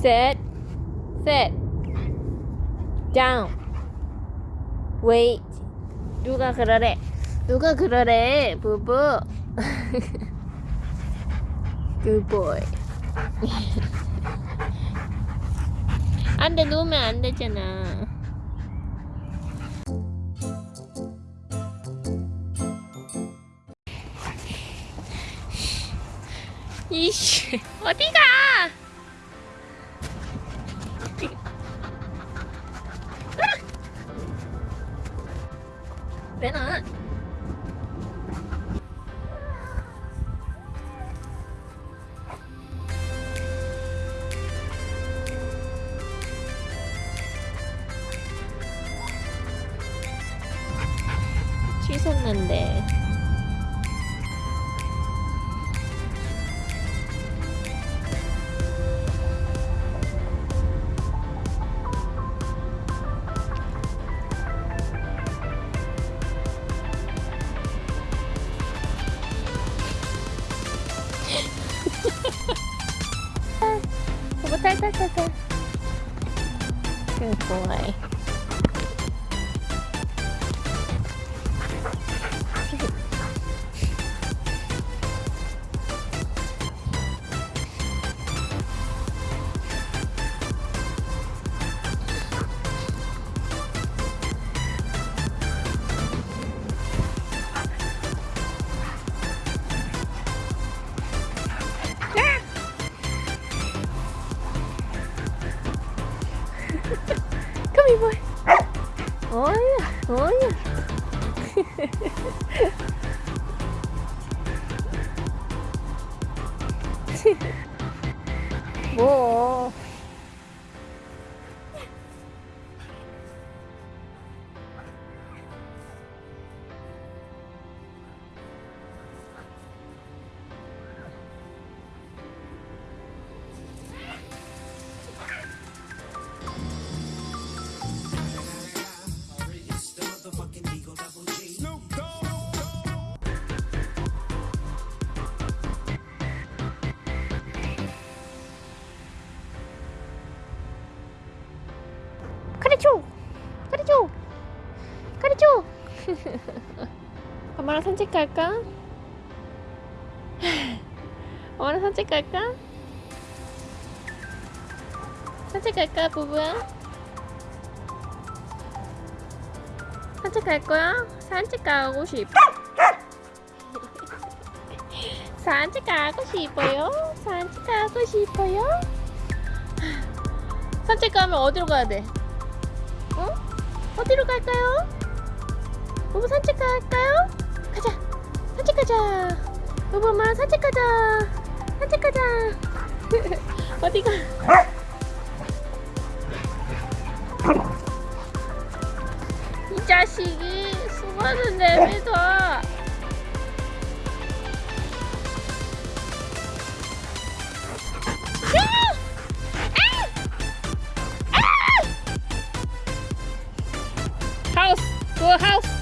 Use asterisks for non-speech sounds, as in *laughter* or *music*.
Sit. Sit. Down. Wait. 누가 그러래? 누가 그러래? 부부. *laughs* Good boy. 안 돼, 놓으면 안 되잖아. 이씨, 어디가? 왜 나? 취소했는데 Good boy. Come here, boy. Oh yeah, oh yeah. 뭐? 가르쳐! 가르쳐! 가르쳐! *laughs* 엄마랑 산책 갈까? *laughs* 엄마랑 산책 갈까? 산책 갈까, 부부야? 산책 갈 거야? 산책 가고 싶어. *laughs* 산책 가고 싶어요? 산책 가고 싶어요? *sighs* 산책 가면 어디로 가야 돼? 어? 어디로 갈까요? 부부 산책 갈까요? 가자. 산책 가자. 부부 엄마랑 산책 가자. 산책 가자. *laughs* 어디가? 이 자식이 수건을 내밀어. 하